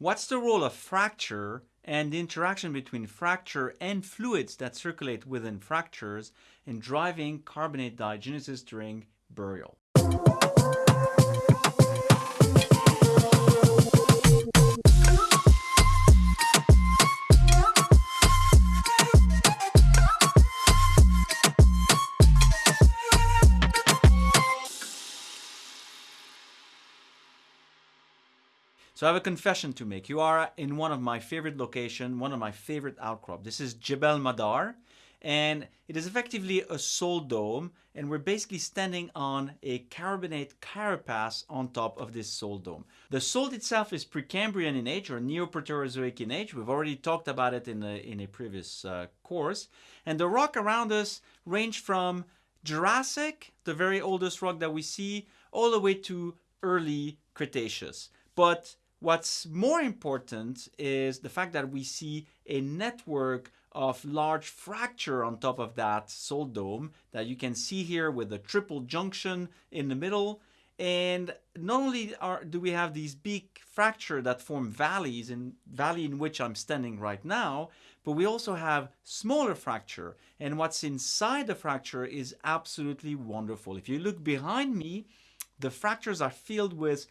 what's the role of fracture and the interaction between fracture and fluids that circulate within fractures in driving carbonate diagenesis during burial. So I have a confession to make. You are in one of my favorite location, one of my favorite outcrop. This is Jebel Madar and it is effectively a salt dome and we're basically standing on a carbonate carapace on top of this salt dome. The salt itself is Precambrian in age or Neoproterozoic in age. We've already talked about it in a, in a previous uh, course. And the rock around us range from Jurassic, the very oldest rock that we see, all the way to early Cretaceous. But What's more important is the fact that we see a network of large fracture on top of that salt dome that you can see here with a triple junction in the middle. And not only are, do we have these big fracture that form valleys in valley in which I'm standing right now, but we also have smaller fracture. And what's inside the fracture is absolutely wonderful. If you look behind me, the fractures are filled with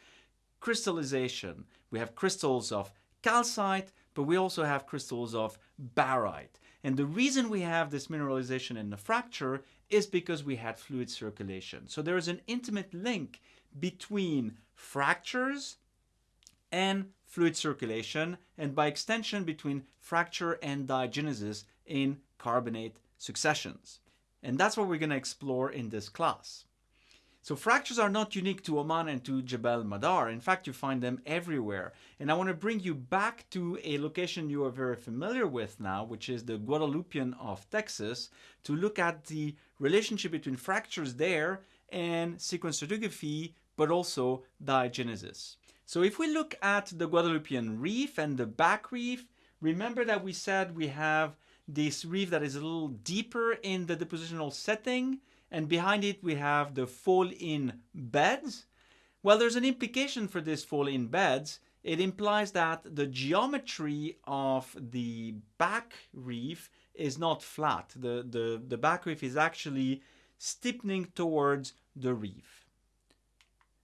crystallization. We have crystals of calcite, but we also have crystals of barite. And the reason we have this mineralization in the fracture is because we had fluid circulation. So there is an intimate link between fractures and fluid circulation, and by extension between fracture and diagenesis in carbonate successions. And that's what we're going to explore in this class. So fractures are not unique to Oman and to Jebel Madar. In fact, you find them everywhere. And I want to bring you back to a location you are very familiar with now, which is the Guadalupean of Texas, to look at the relationship between fractures there and sequence stratigraphy, but also diagenesis. So if we look at the Guadalupean reef and the back reef, remember that we said we have this reef that is a little deeper in the depositional setting and behind it we have the fall-in beds. Well, there's an implication for this fall-in beds. It implies that the geometry of the back reef is not flat. The, the, the back reef is actually steepening towards the reef.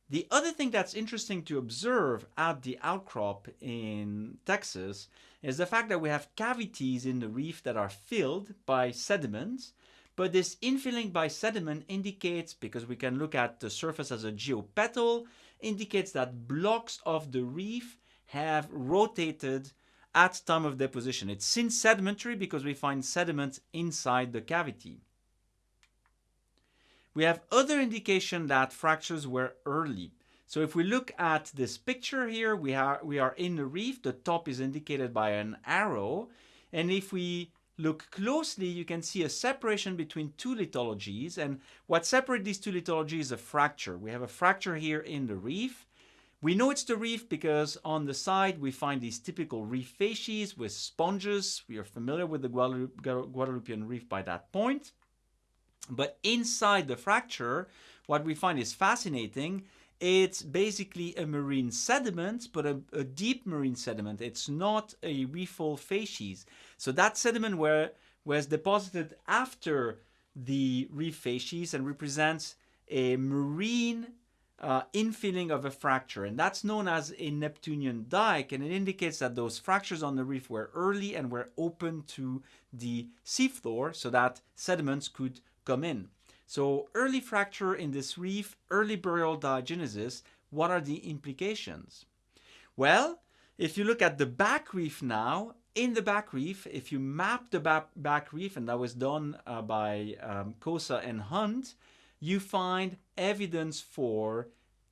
The other thing that's interesting to observe at the outcrop in Texas is the fact that we have cavities in the reef that are filled by sediments but this infilling by sediment indicates, because we can look at the surface as a geopetal, indicates that blocks of the reef have rotated at time of deposition. It's syn sedimentary because we find sediment inside the cavity. We have other indication that fractures were early. So if we look at this picture here, we are, we are in the reef. The top is indicated by an arrow. And if we look closely, you can see a separation between two lithologies. And what separates these two lithologies is a fracture. We have a fracture here in the reef. We know it's the reef because on the side we find these typical reef facies with sponges. We are familiar with the Guadalupean reef by that point. But inside the fracture, what we find is fascinating it's basically a marine sediment, but a, a, deep marine sediment. It's not a reefal facies. So that sediment where, was deposited after the reef facies and represents a marine uh, infilling of a fracture. And that's known as a Neptunian dike. And it indicates that those fractures on the reef were early and were open to the seafloor so that sediments could come in. So early fracture in this reef, early burial diagenesis, what are the implications? Well, if you look at the back reef now, in the back reef, if you map the back, back reef, and that was done uh, by um, Kosa and Hunt, you find evidence for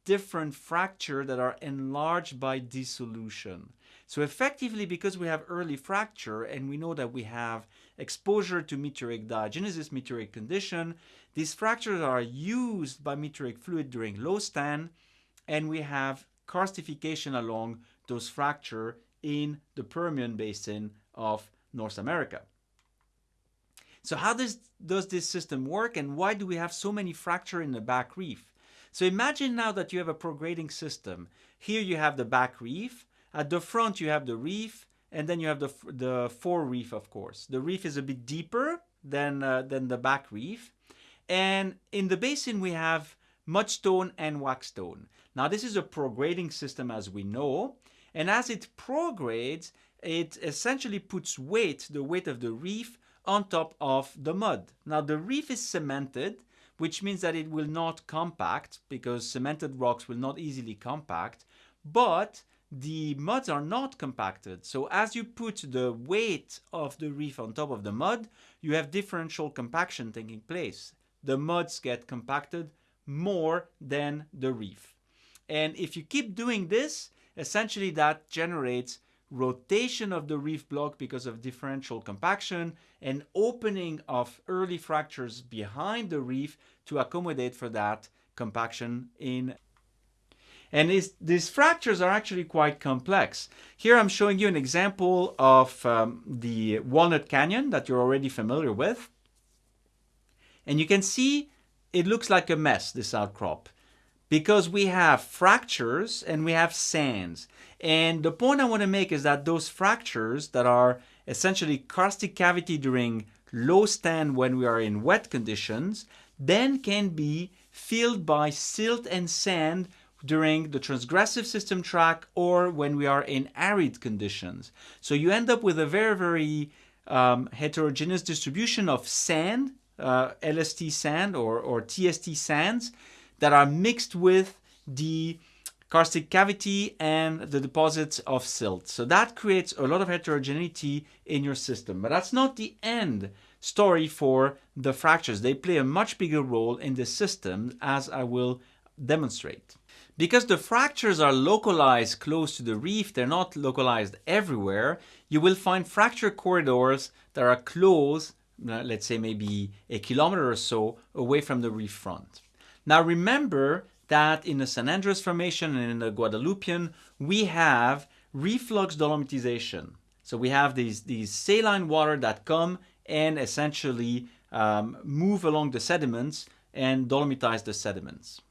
different fracture that are enlarged by dissolution. So effectively, because we have early fracture and we know that we have exposure to meteoric diagenesis, meteoric condition, these fractures are used by meteoric fluid during low stand and we have karstification along those fracture in the Permian Basin of North America. So how does, does this system work and why do we have so many fracture in the back reef? So imagine now that you have a prograding system. Here you have the back reef. At the front, you have the reef, and then you have the, the fore reef, of course. The reef is a bit deeper than, uh, than the back reef. And in the basin, we have mudstone and wackestone. Now, this is a prograding system, as we know. And as it progrades, it essentially puts weight, the weight of the reef, on top of the mud. Now, the reef is cemented, which means that it will not compact because cemented rocks will not easily compact, but the muds are not compacted. So as you put the weight of the reef on top of the mud, you have differential compaction taking place. The muds get compacted more than the reef. And if you keep doing this, essentially that generates rotation of the reef block because of differential compaction and opening of early fractures behind the reef to accommodate for that compaction in and these fractures are actually quite complex. Here I'm showing you an example of um, the Walnut Canyon that you're already familiar with. And you can see it looks like a mess, this outcrop because we have fractures and we have sands. And the point I want to make is that those fractures that are essentially karstic cavity during low stand when we are in wet conditions, then can be filled by silt and sand during the transgressive system track or when we are in arid conditions. So you end up with a very, very um, heterogeneous distribution of sand, uh, LST sand or, or TST sands, that are mixed with the karstic cavity and the deposits of silt. So that creates a lot of heterogeneity in your system. But that's not the end story for the fractures. They play a much bigger role in the system as I will demonstrate. Because the fractures are localized close to the reef, they're not localized everywhere, you will find fracture corridors that are close, uh, let's say maybe a kilometer or so away from the reef front. Now remember that in the San Andres Formation and in the Guadalupian, we have reflux dolomitization. So we have these, these saline water that come and essentially um, move along the sediments and dolomitize the sediments.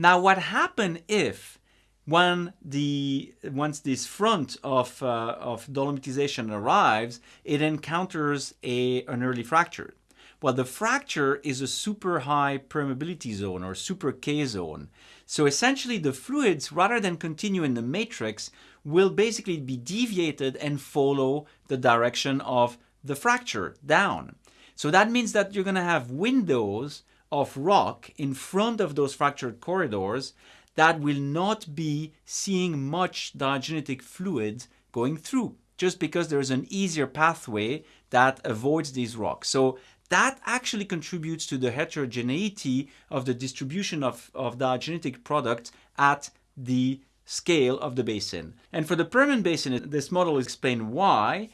Now what happens if when the once this front of, uh, of dolomitization arrives, it encounters a, an early fracture. Well, the fracture is a super high permeability zone or super K zone. So essentially the fluids, rather than continue in the matrix, will basically be deviated and follow the direction of the fracture down. So that means that you're going to have windows of rock in front of those fractured corridors that will not be seeing much diagenetic fluid going through just because there's an easier pathway that avoids these rocks. So that actually contributes to the heterogeneity of the distribution of, of diagenetic products at the scale of the basin. And for the Permian Basin, this model explains why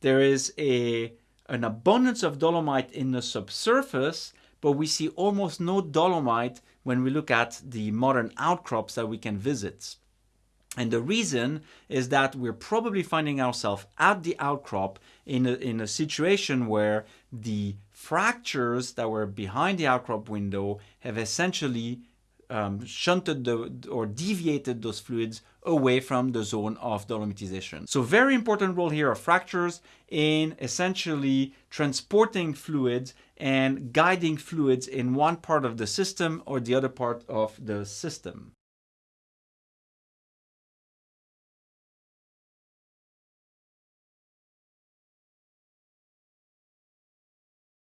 there is a, an abundance of dolomite in the subsurface, but we see almost no dolomite when we look at the modern outcrops that we can visit. And the reason is that we're probably finding ourselves at the outcrop in a, in a situation where the fractures that were behind the outcrop window have essentially um, shunted the, or deviated those fluids away from the zone of dolomitization. So very important role here of fractures in essentially transporting fluids and guiding fluids in one part of the system or the other part of the system.